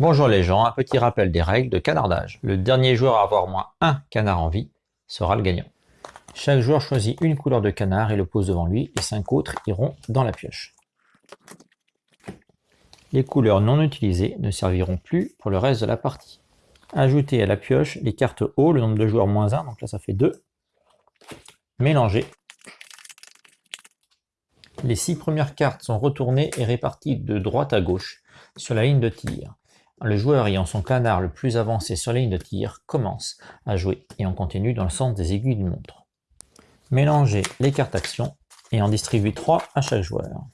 Bonjour les gens, un petit rappel des règles de canardage. Le dernier joueur à avoir moins un canard en vie sera le gagnant. Chaque joueur choisit une couleur de canard et le pose devant lui, et cinq autres iront dans la pioche. Les couleurs non utilisées ne serviront plus pour le reste de la partie. Ajoutez à la pioche les cartes haut, le nombre de joueurs moins 1, donc là ça fait 2. Mélangez. Les six premières cartes sont retournées et réparties de droite à gauche sur la ligne de tir. Le joueur ayant son canard le plus avancé sur la ligne de tir commence à jouer et on continue dans le sens des aiguilles d'une montre. Mélangez les cartes actions et en distribuez 3 à chaque joueur.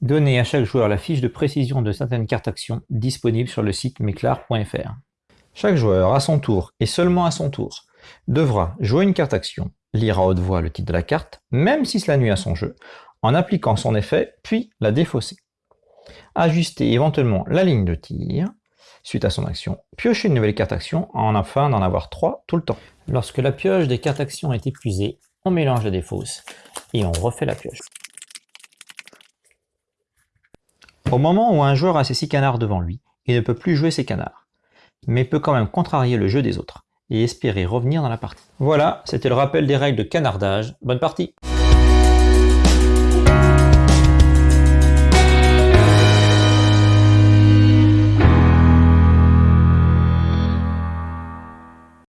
Donnez à chaque joueur la fiche de précision de certaines cartes actions disponibles sur le site meclar.fr. Chaque joueur, à son tour, et seulement à son tour, devra jouer une carte action, lire à haute voix le titre de la carte, même si cela nuit à son jeu, en appliquant son effet, puis la défausser ajuster éventuellement la ligne de tir suite à son action, piocher une nouvelle carte action en afin d'en avoir trois tout le temps. Lorsque la pioche des cartes actions est épuisée, on mélange la défausse et on refait la pioche. Au moment où un joueur a ses six canards devant lui, il ne peut plus jouer ses canards, mais peut quand même contrarier le jeu des autres et espérer revenir dans la partie. Voilà, c'était le rappel des règles de canardage. Bonne partie